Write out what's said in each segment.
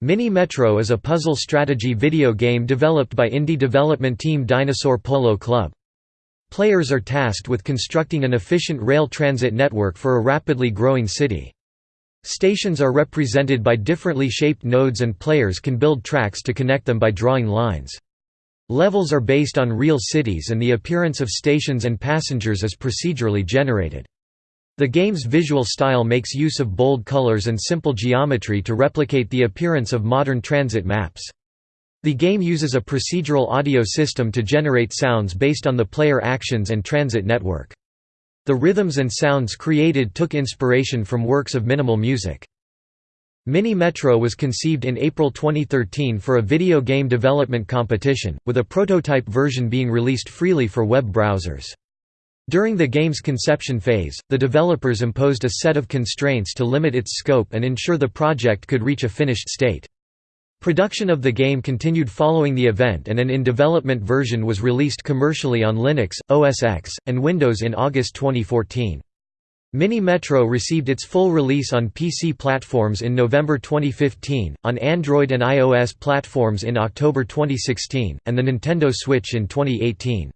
Mini Metro is a puzzle strategy video game developed by indie development team Dinosaur Polo Club. Players are tasked with constructing an efficient rail transit network for a rapidly growing city. Stations are represented by differently shaped nodes and players can build tracks to connect them by drawing lines. Levels are based on real cities and the appearance of stations and passengers is procedurally generated. The game's visual style makes use of bold colors and simple geometry to replicate the appearance of modern transit maps. The game uses a procedural audio system to generate sounds based on the player actions and transit network. The rhythms and sounds created took inspiration from works of minimal music. Mini Metro was conceived in April 2013 for a video game development competition, with a prototype version being released freely for web browsers. During the game's conception phase, the developers imposed a set of constraints to limit its scope and ensure the project could reach a finished state. Production of the game continued following the event and an in-development version was released commercially on Linux, OS X, and Windows in August 2014. Mini Metro received its full release on PC platforms in November 2015, on Android and iOS platforms in October 2016, and the Nintendo Switch in 2018.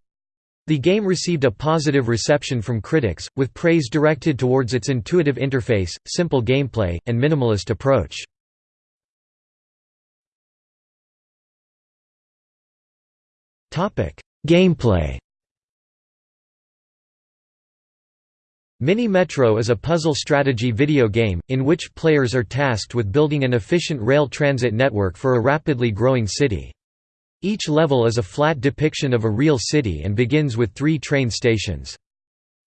The game received a positive reception from critics, with praise directed towards its intuitive interface, simple gameplay, and minimalist approach. Gameplay Mini Metro is a puzzle strategy video game, in which players are tasked with building an efficient rail transit network for a rapidly growing city. Each level is a flat depiction of a real city and begins with three train stations.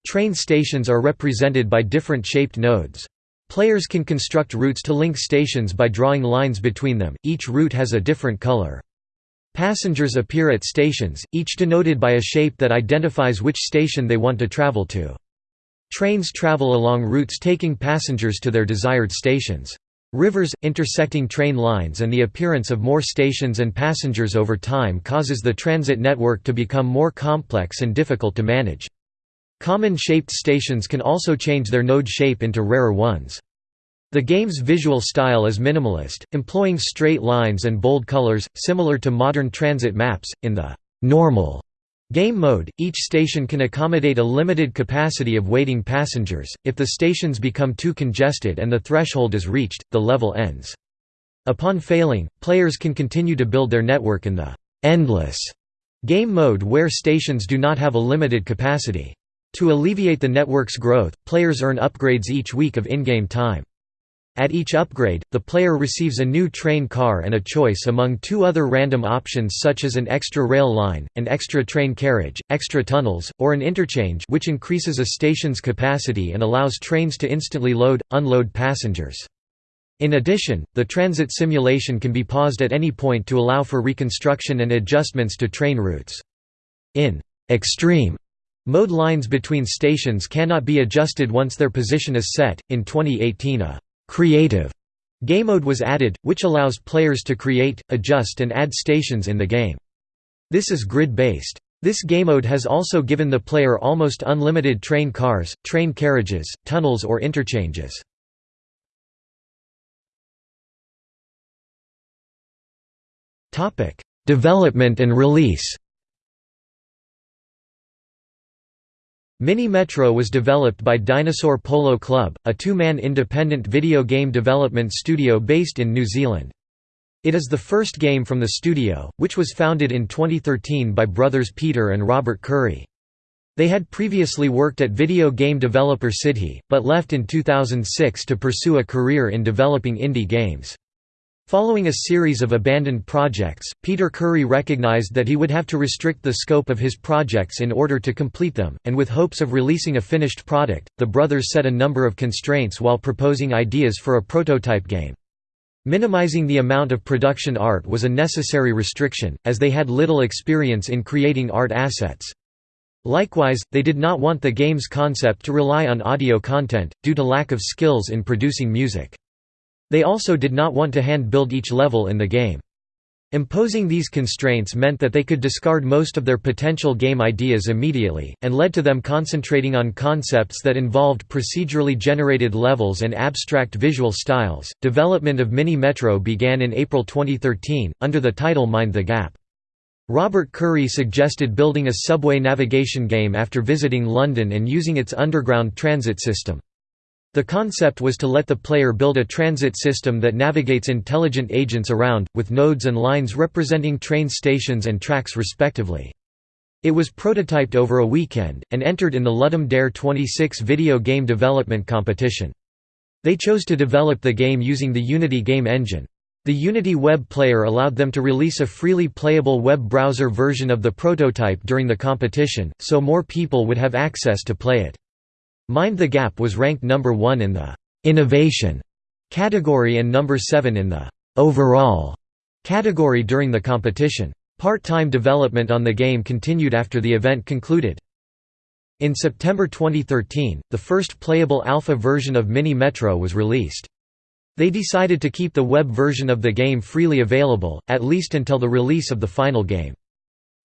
Train stations are represented by different shaped nodes. Players can construct routes to link stations by drawing lines between them, each route has a different color. Passengers appear at stations, each denoted by a shape that identifies which station they want to travel to. Trains travel along routes taking passengers to their desired stations. Rivers, intersecting train lines and the appearance of more stations and passengers over time causes the transit network to become more complex and difficult to manage. Common-shaped stations can also change their node shape into rarer ones. The game's visual style is minimalist, employing straight lines and bold colors, similar to modern transit maps. In the normal Game mode, each station can accommodate a limited capacity of waiting passengers, if the stations become too congested and the threshold is reached, the level ends. Upon failing, players can continue to build their network in the «endless» game mode where stations do not have a limited capacity. To alleviate the network's growth, players earn upgrades each week of in-game time. At each upgrade, the player receives a new train car and a choice among two other random options such as an extra rail line, an extra train carriage, extra tunnels, or an interchange which increases a station's capacity and allows trains to instantly load, unload passengers. In addition, the transit simulation can be paused at any point to allow for reconstruction and adjustments to train routes. In «extreme» mode lines between stations cannot be adjusted once their position is set. In 2018 a Creative game mode was added, which allows players to create, adjust and add stations in the game. This is grid-based. This game mode has also given the player almost unlimited train cars, train carriages, tunnels or interchanges. Development and release Mini Metro was developed by Dinosaur Polo Club, a two-man independent video game development studio based in New Zealand. It is the first game from the studio, which was founded in 2013 by brothers Peter and Robert Curry. They had previously worked at video game developer Sidhe, but left in 2006 to pursue a career in developing indie games. Following a series of abandoned projects, Peter Curry recognized that he would have to restrict the scope of his projects in order to complete them, and with hopes of releasing a finished product, the brothers set a number of constraints while proposing ideas for a prototype game. Minimizing the amount of production art was a necessary restriction, as they had little experience in creating art assets. Likewise, they did not want the game's concept to rely on audio content, due to lack of skills in producing music. They also did not want to hand-build each level in the game. Imposing these constraints meant that they could discard most of their potential game ideas immediately, and led to them concentrating on concepts that involved procedurally generated levels and abstract visual styles. Development of Mini Metro began in April 2013, under the title Mind the Gap. Robert Curry suggested building a subway navigation game after visiting London and using its underground transit system. The concept was to let the player build a transit system that navigates intelligent agents around, with nodes and lines representing train stations and tracks respectively. It was prototyped over a weekend, and entered in the Ludum Dare 26 video game development competition. They chose to develop the game using the Unity game engine. The Unity web player allowed them to release a freely playable web browser version of the prototype during the competition, so more people would have access to play it. Mind the Gap was ranked number 1 in the «innovation» category and number 7 in the «overall» category during the competition. Part-time development on the game continued after the event concluded. In September 2013, the first playable alpha version of Mini Metro was released. They decided to keep the web version of the game freely available, at least until the release of the final game.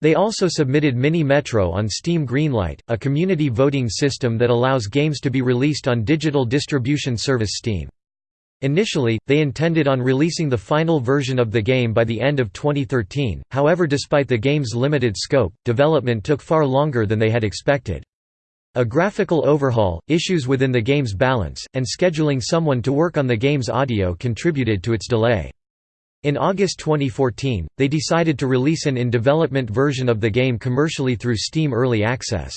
They also submitted Mini Metro on Steam Greenlight, a community voting system that allows games to be released on digital distribution service Steam. Initially, they intended on releasing the final version of the game by the end of 2013, however despite the game's limited scope, development took far longer than they had expected. A graphical overhaul, issues within the game's balance, and scheduling someone to work on the game's audio contributed to its delay. In August 2014, they decided to release an in-development version of the game commercially through Steam Early Access.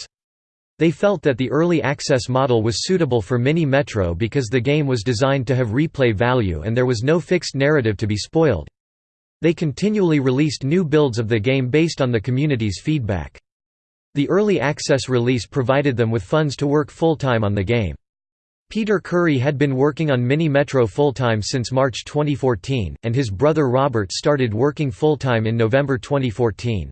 They felt that the early access model was suitable for Mini Metro because the game was designed to have replay value and there was no fixed narrative to be spoiled. They continually released new builds of the game based on the community's feedback. The early access release provided them with funds to work full-time on the game. Peter Curry had been working on Mini Metro full-time since March 2014, and his brother Robert started working full-time in November 2014.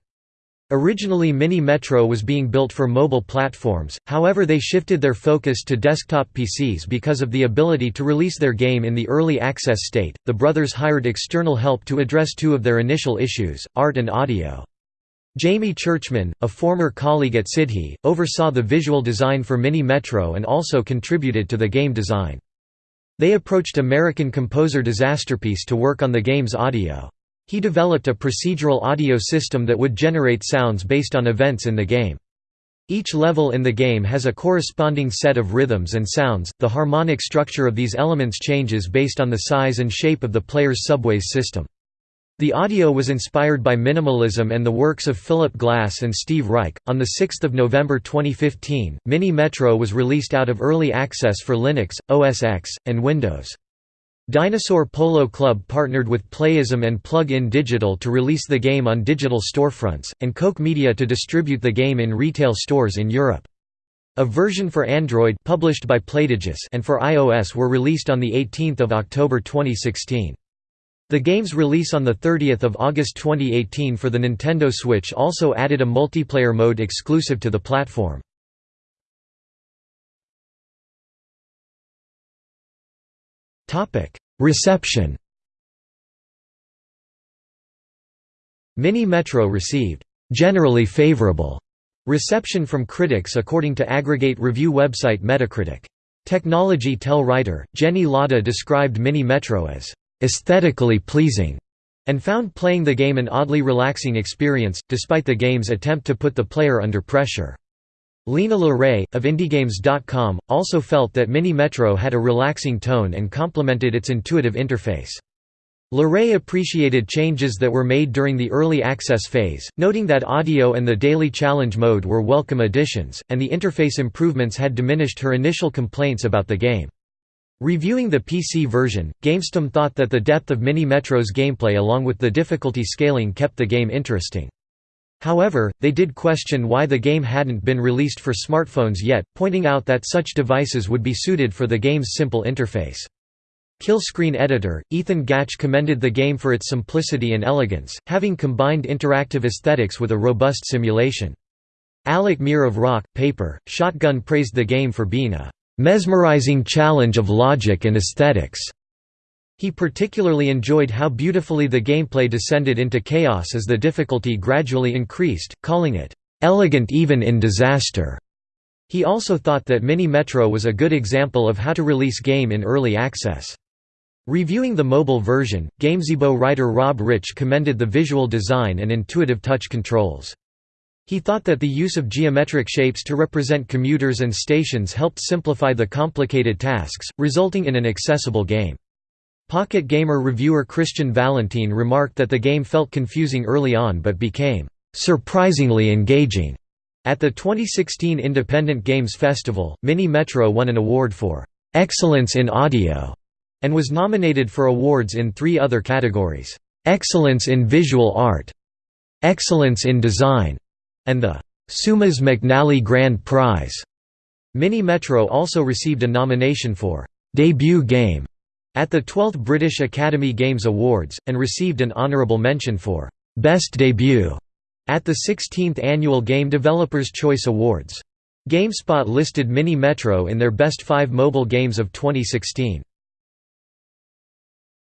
Originally Mini Metro was being built for mobile platforms, however they shifted their focus to desktop PCs because of the ability to release their game in the early access state. The brothers hired external help to address two of their initial issues, art and audio. Jamie Churchman, a former colleague at Sidhe, oversaw the visual design for Mini Metro and also contributed to the game design. They approached American composer Disasterpiece to work on the game's audio. He developed a procedural audio system that would generate sounds based on events in the game. Each level in the game has a corresponding set of rhythms and sounds. The harmonic structure of these elements changes based on the size and shape of the player's subways system. The audio was inspired by minimalism and the works of Philip Glass and Steve Reich. On 6 November 2015, Mini Metro was released out of early access for Linux, OS X, and Windows. Dinosaur Polo Club partnered with Playism and Plug-in Digital to release the game on digital storefronts, and Koch Media to distribute the game in retail stores in Europe. A version for Android published by Playdigious and for iOS were released on 18 October 2016. The game's release on 30 August 2018 for the Nintendo Switch also added a multiplayer mode exclusive to the platform. Reception Mini Metro received generally favorable reception from critics according to aggregate review website Metacritic. Technology Tell writer, Jenny Lada described Mini Metro as aesthetically pleasing, and found playing the game an oddly relaxing experience, despite the game's attempt to put the player under pressure. Lena LeRay, of IndieGames.com, also felt that Mini Metro had a relaxing tone and complemented its intuitive interface. LeRay appreciated changes that were made during the early access phase, noting that audio and the daily challenge mode were welcome additions, and the interface improvements had diminished her initial complaints about the game. Reviewing the PC version, GamesTM thought that the depth of Mini Metro's gameplay along with the difficulty scaling kept the game interesting. However, they did question why the game hadn't been released for smartphones yet, pointing out that such devices would be suited for the game's simple interface. Killscreen editor, Ethan Gach commended the game for its simplicity and elegance, having combined interactive aesthetics with a robust simulation. Alec Meer of Rock, Paper, Shotgun praised the game for being a mesmerizing challenge of logic and aesthetics. He particularly enjoyed how beautifully the gameplay descended into chaos as the difficulty gradually increased, calling it, "...elegant even in disaster." He also thought that Mini Metro was a good example of how to release game in early access. Reviewing the mobile version, Gamezebo writer Rob Rich commended the visual design and intuitive touch controls. He thought that the use of geometric shapes to represent commuters and stations helped simplify the complicated tasks, resulting in an accessible game. Pocket Gamer reviewer Christian Valentin remarked that the game felt confusing early on but became surprisingly engaging. At the 2016 Independent Games Festival, Mini Metro won an award for excellence in audio and was nominated for awards in three other categories: excellence in visual art, excellence in design, and the Seumas McNally Grand Prize. Mini Metro also received a nomination for debut game at the 12th British Academy Games Awards, and received an honourable mention for «Best Debut» at the 16th Annual Game Developers' Choice Awards. GameSpot listed Mini Metro in their Best 5 Mobile Games of 2016.